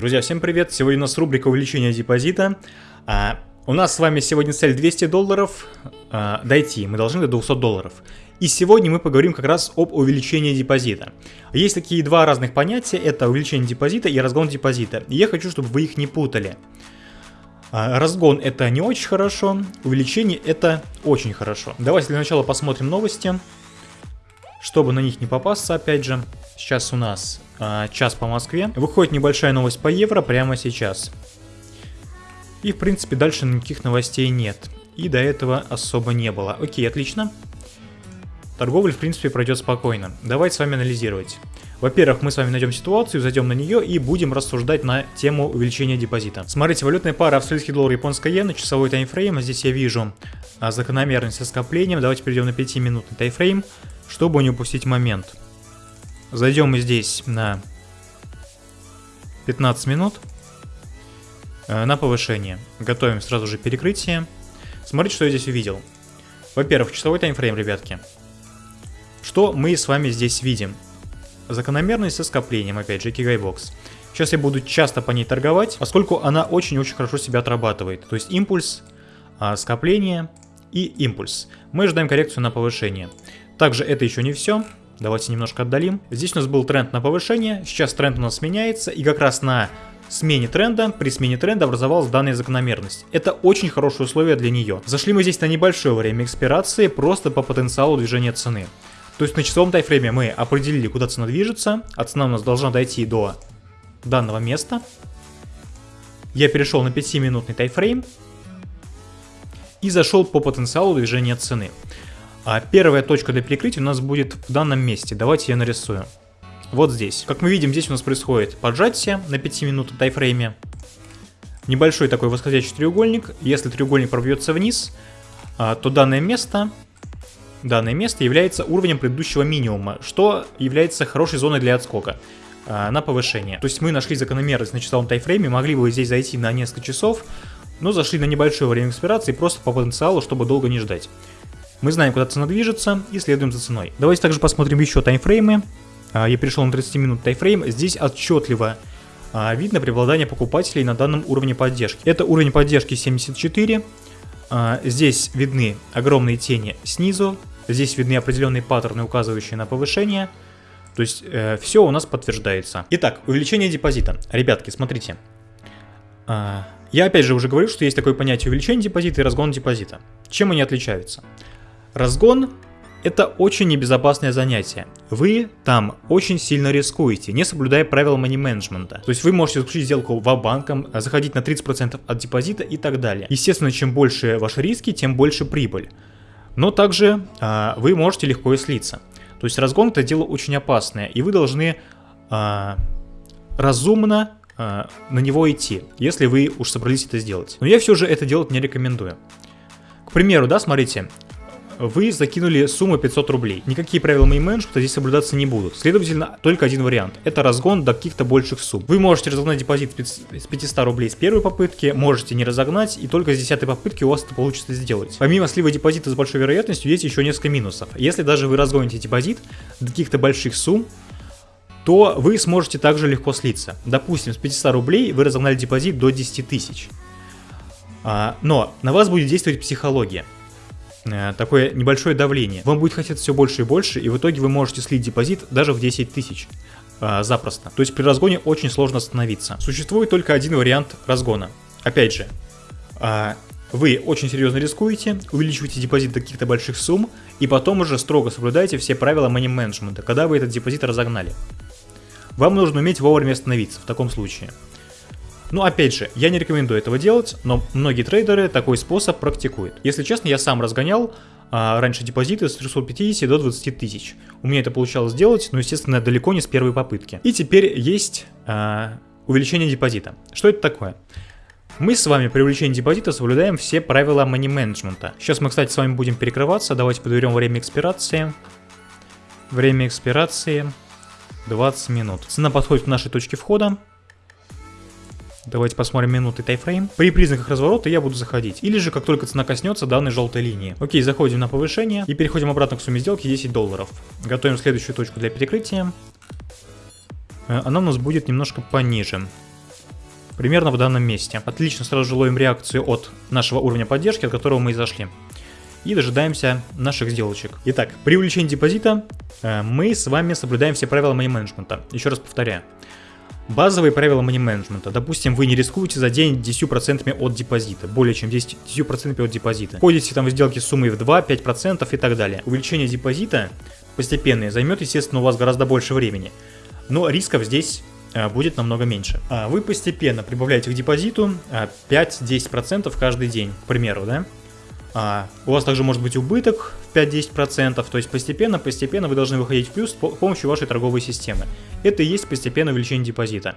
Друзья, всем привет! Сегодня у нас рубрика увеличения депозита. А, у нас с вами сегодня цель 200 долларов а, дойти. Мы должны до 200 долларов. И сегодня мы поговорим как раз об увеличении депозита. Есть такие два разных понятия. Это увеличение депозита и разгон депозита. И я хочу, чтобы вы их не путали. А, разгон это не очень хорошо, увеличение это очень хорошо. Давайте для начала посмотрим новости, чтобы на них не попасться опять же. Сейчас у нас а, час по Москве. Выходит небольшая новость по евро прямо сейчас. И в принципе дальше никаких новостей нет. И до этого особо не было. Окей, отлично. Торговля в принципе пройдет спокойно. Давайте с вами анализировать. Во-первых, мы с вами найдем ситуацию, зайдем на нее и будем рассуждать на тему увеличения депозита. Смотрите, валютная пара австралийский доллар, японская иена, часовой таймфрейм. Здесь я вижу а, закономерность со скоплением. Давайте перейдем на 5-минутный таймфрейм, чтобы не упустить момент. Зайдем мы здесь на 15 минут э, на повышение. Готовим сразу же перекрытие. Смотрите, что я здесь увидел. Во-первых, часовой таймфрейм, ребятки. Что мы с вами здесь видим? Закономерность со скоплением, опять же, Кигайбокс. Сейчас я буду часто по ней торговать, поскольку она очень-очень хорошо себя отрабатывает. То есть импульс, а, скопление и импульс. Мы ожидаем коррекцию на повышение. Также это еще не все. Давайте немножко отдалим. Здесь у нас был тренд на повышение, сейчас тренд у нас меняется, и как раз на смене тренда, при смене тренда образовалась данная закономерность. Это очень хорошее условие для нее. Зашли мы здесь на небольшое время экспирации, просто по потенциалу движения цены. То есть на часовом тайфрейме мы определили, куда цена движется, а цена у нас должна дойти до данного места. Я перешел на 5-минутный тайфрейм и зашел по потенциалу движения цены. А первая точка для перекрытия у нас будет в данном месте. Давайте я нарисую. Вот здесь. Как мы видим, здесь у нас происходит поджатие на 5 минут тайфрейме. Небольшой такой восходящий треугольник. Если треугольник пробьется вниз, а, то данное место, данное место является уровнем предыдущего минимума, что является хорошей зоной для отскока а, на повышение. То есть мы нашли закономерность на часовом тайфрейме, могли бы здесь зайти на несколько часов, но зашли на небольшое время экспирации просто по потенциалу, чтобы долго не ждать. Мы знаем, куда цена движется и следуем за ценой. Давайте также посмотрим еще таймфреймы. А, я перешел на 30 минут таймфрейм. Здесь отчетливо а, видно преобладание покупателей на данном уровне поддержки. Это уровень поддержки 74. А, здесь видны огромные тени снизу. Здесь видны определенные паттерны, указывающие на повышение. То есть э, все у нас подтверждается. Итак, увеличение депозита. Ребятки, смотрите. Я опять же уже говорил, что есть такое понятие увеличение депозита и разгон депозита. Чем они отличаются? Разгон – это очень небезопасное занятие. Вы там очень сильно рискуете, не соблюдая правила money менеджмента. То есть вы можете заключить сделку в банком, заходить на 30% от депозита и так далее. Естественно, чем больше ваши риски, тем больше прибыль. Но также а, вы можете легко и слиться. То есть разгон это дело очень опасное, и вы должны а, разумно а, на него идти, если вы уж собрались это сделать. Но я все же это делать не рекомендую. К примеру, да, смотрите, вы закинули сумму 500 рублей. Никакие правила money менеджмента здесь соблюдаться не будут. Следовательно, только один вариант. Это разгон до каких-то больших сумм. Вы можете разогнать депозит с 500 рублей с первой попытки, можете не разогнать, и только с 10 попытки у вас это получится сделать. Помимо слива депозита с большой вероятностью, есть еще несколько минусов. Если даже вы разгоните депозит до каких-то больших сумм, то вы сможете также легко слиться. Допустим, с 500 рублей вы разогнали депозит до 10 тысяч. А, но на вас будет действовать психология. Э, такое небольшое давление. Вам будет хотеться все больше и больше, и в итоге вы можете слить депозит даже в 10 тысяч э, запросто. То есть при разгоне очень сложно остановиться. Существует только один вариант разгона. Опять же, э, вы очень серьезно рискуете, увеличиваете депозит до каких-то больших сумм, и потом уже строго соблюдаете все правила money менеджмента, когда вы этот депозит разогнали. Вам нужно уметь вовремя остановиться в таком случае. Ну, опять же, я не рекомендую этого делать, но многие трейдеры такой способ практикуют. Если честно, я сам разгонял а, раньше депозиты с 350 до 20 тысяч. У меня это получалось сделать, но, естественно, далеко не с первой попытки. И теперь есть а, увеличение депозита. Что это такое? Мы с вами при увеличении депозита соблюдаем все правила money менеджмента. Сейчас мы, кстати, с вами будем перекрываться. Давайте подберем время экспирации. Время экспирации 20 минут. Цена подходит к нашей точке входа. Давайте посмотрим минуты тайфрейм. При признаках разворота я буду заходить. Или же как только цена коснется данной желтой линии. Окей, заходим на повышение и переходим обратно к сумме сделки 10 долларов. Готовим следующую точку для перекрытия. Э, она у нас будет немножко пониже. примерно в данном месте. Отлично, сразу же ловим реакцию от нашего уровня поддержки, от которого мы и зашли. И дожидаемся наших сделочек. Итак, при увеличении депозита э, мы с вами соблюдаем все правила мани-менеджмента. Еще раз повторяю. Базовые правила мани-менеджмента. Допустим, вы не рискуете за день 10% от депозита, более чем 10%, 10 от депозита. Ходите там в сделки с суммой в 2, 5% и так далее. Увеличение депозита постепенное займет, естественно, у вас гораздо больше времени. Но рисков здесь а, будет намного меньше. А вы постепенно прибавляете к депозиту 5-10% а, каждый день, к примеру, да? А, у вас также может быть убыток 5-10%, то есть постепенно-постепенно вы должны выходить в плюс с помощью вашей торговой системы. Это и есть постепенное увеличение депозита.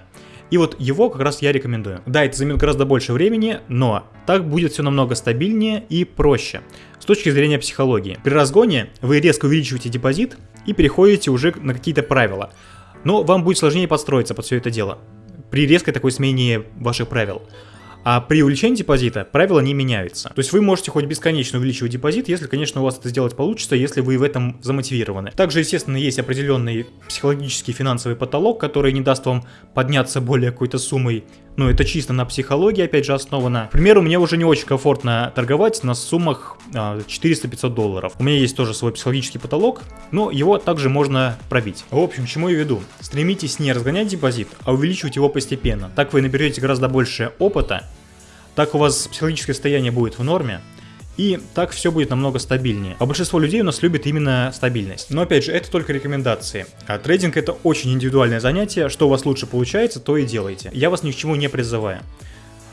И вот его как раз я рекомендую. Да, это займет гораздо больше времени, но так будет все намного стабильнее и проще. С точки зрения психологии. При разгоне вы резко увеличиваете депозит и переходите уже на какие-то правила. Но вам будет сложнее подстроиться под все это дело. При резкой такой смене ваших правил. А при увеличении депозита правила не меняются. То есть вы можете хоть бесконечно увеличивать депозит, если, конечно, у вас это сделать получится, если вы в этом замотивированы. Также, естественно, есть определенный психологический финансовый потолок, который не даст вам подняться более какой-то суммой ну, это чисто на психологии, опять же, основано. К примеру, мне уже не очень комфортно торговать на суммах 400-500 а, долларов. У меня есть тоже свой психологический потолок, но его также можно пробить. В общем, чему я веду? Стремитесь не разгонять депозит, а увеличивать его постепенно. Так вы наберете гораздо больше опыта, так у вас психологическое состояние будет в норме, и так все будет намного стабильнее. А большинство людей у нас любит именно стабильность. Но опять же, это только рекомендации. А трейдинг это очень индивидуальное занятие, что у вас лучше получается, то и делайте. Я вас ни к чему не призываю.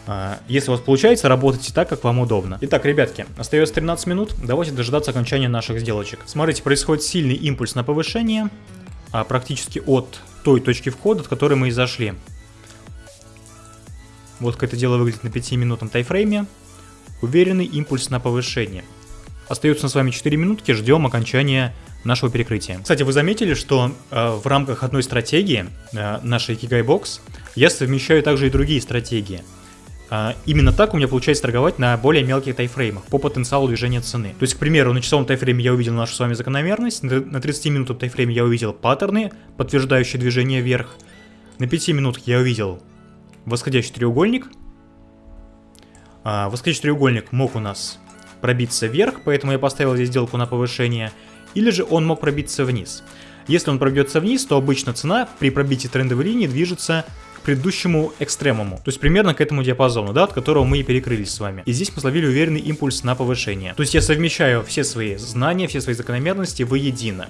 А, если у вас получается, работайте так, как вам удобно. Итак, ребятки, остается 13 минут, давайте дожидаться окончания наших сделочек. Смотрите, происходит сильный импульс на повышение, а практически от той точки входа, от которой мы и зашли. Вот как это дело выглядит на 5-минутном тайфрейме. Уверенный импульс на повышение. Остается с вами 4 минутки, ждем окончания нашего перекрытия. Кстати, вы заметили, что э, в рамках одной стратегии, э, нашей Kigai Box, я совмещаю также и другие стратегии. Э, именно так у меня получается торговать на более мелких тайфреймах по потенциалу движения цены. То есть, к примеру, на часовом тайфрейме я увидел нашу с вами закономерность, на 30 минутном тайфрейме я увидел паттерны, подтверждающие движение вверх, на 5 минутах я увидел восходящий треугольник – а, восходящий треугольник мог у нас пробиться вверх, поэтому я поставил здесь сделку на повышение, или же он мог пробиться вниз. Если он пробьется вниз, то обычно цена при пробитии трендовой линии движется к предыдущему экстремуму, то есть примерно к этому диапазону, да, от которого мы и перекрылись с вами. И здесь мы словили уверенный импульс на повышение. То есть я совмещаю все свои знания, все свои закономерности воедино.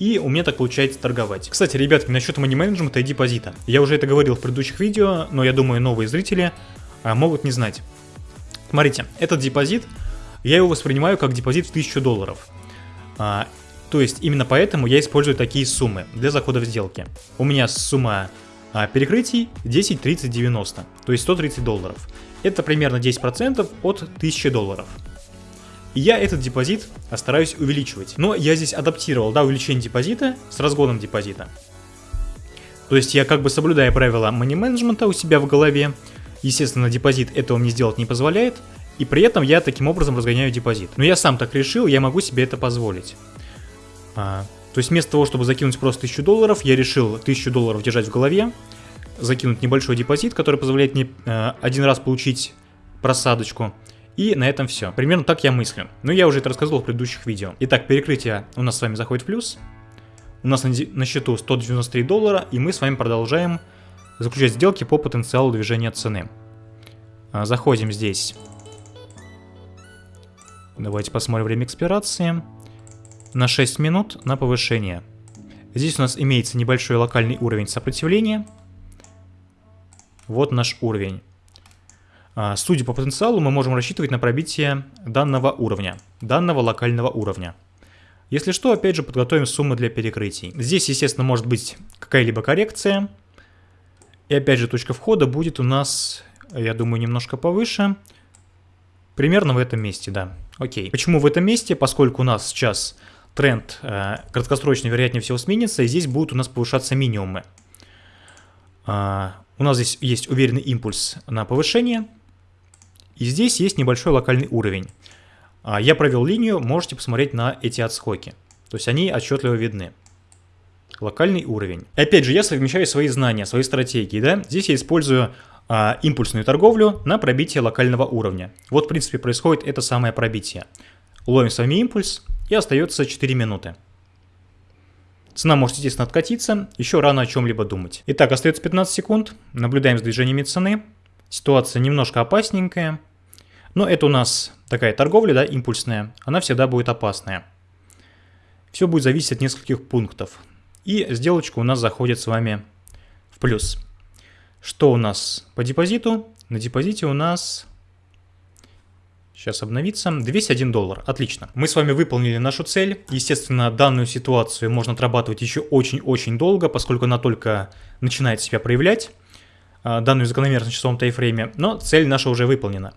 И у меня так получается торговать. Кстати, ребятки, насчет money менеджмента и депозита. Я уже это говорил в предыдущих видео, но я думаю, новые зрители а, могут не знать. Смотрите, этот депозит, я его воспринимаю как депозит в 1000 долларов. А, то есть именно поэтому я использую такие суммы для захода в сделки. У меня сумма а, перекрытий 10, 30, 90, то есть 130 долларов. Это примерно 10% от 1000 долларов. И я этот депозит стараюсь увеличивать. Но я здесь адаптировал, да, увеличение депозита с разгоном депозита. То есть я как бы соблюдаю правила money менеджмента у себя в голове, Естественно, депозит этого мне сделать не позволяет, и при этом я таким образом разгоняю депозит. Но я сам так решил, я могу себе это позволить. А, то есть вместо того, чтобы закинуть просто 1000 долларов, я решил 1000 долларов держать в голове, закинуть небольшой депозит, который позволяет мне э, один раз получить просадочку. И на этом все. Примерно так я мыслю. Но я уже это рассказывал в предыдущих видео. Итак, перекрытие у нас с вами заходит в плюс. У нас на, счету 193 доллара, и мы с вами продолжаем заключать сделки по потенциалу движения цены. А, заходим здесь. Давайте посмотрим время экспирации. На 6 минут на повышение. Здесь у нас имеется небольшой локальный уровень сопротивления. Вот наш уровень. А, судя по потенциалу, мы можем рассчитывать на пробитие данного уровня, данного локального уровня. Если что, опять же, подготовим суммы для перекрытий. Здесь, естественно, может быть какая-либо коррекция. И опять же точка входа будет у нас, я думаю, немножко повыше. Примерно в этом месте, да. Окей. Почему в этом месте? Поскольку у нас сейчас тренд э, краткосрочно, вероятнее всего, сменится, и здесь будут у нас повышаться минимумы. Э, у нас здесь есть уверенный импульс на повышение, и здесь есть небольшой локальный уровень. Э, я провел линию, можете посмотреть на эти отскоки. То есть они отчетливо видны локальный уровень. И опять же, я совмещаю свои знания, свои стратегии, да. Здесь я использую а, импульсную торговлю на пробитие локального уровня. Вот, в принципе, происходит это самое пробитие. Ловим с вами импульс и остается 4 минуты. Цена может, естественно, откатиться, еще рано о чем-либо думать. Итак, остается 15 секунд, наблюдаем за движениями цены. Ситуация немножко опасненькая, но это у нас такая торговля, да, импульсная, она всегда будет опасная. Все будет зависеть от нескольких пунктов. И сделочка у нас заходит с вами в плюс. Что у нас по депозиту? На депозите у нас... Сейчас обновится. 201 доллар. Отлично. Мы с вами выполнили нашу цель. Естественно, данную ситуацию можно отрабатывать еще очень-очень долго, поскольку она только начинает себя проявлять. А, данную закономерность в часовом тайфрейме. Но цель наша уже выполнена.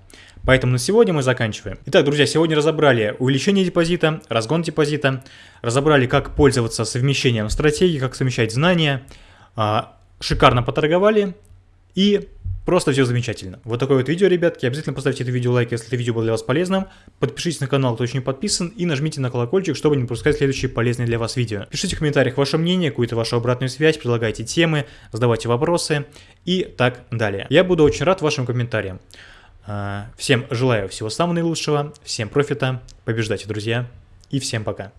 Поэтому на сегодня мы заканчиваем. Итак, друзья, сегодня разобрали увеличение депозита, разгон депозита, разобрали, как пользоваться совмещением стратегии, как совмещать знания, а, шикарно поторговали и просто все замечательно. Вот такое вот видео, ребятки. Обязательно поставьте это видео лайк, если это видео было для вас полезным. Подпишитесь на канал, кто еще не подписан. И нажмите на колокольчик, чтобы не пропускать следующие полезные для вас видео. Пишите в комментариях ваше мнение, какую-то вашу обратную связь, предлагайте темы, задавайте вопросы и так далее. Я буду очень рад вашим комментариям. А, всем желаю всего самого наилучшего, всем профита, побеждайте, друзья, и всем пока.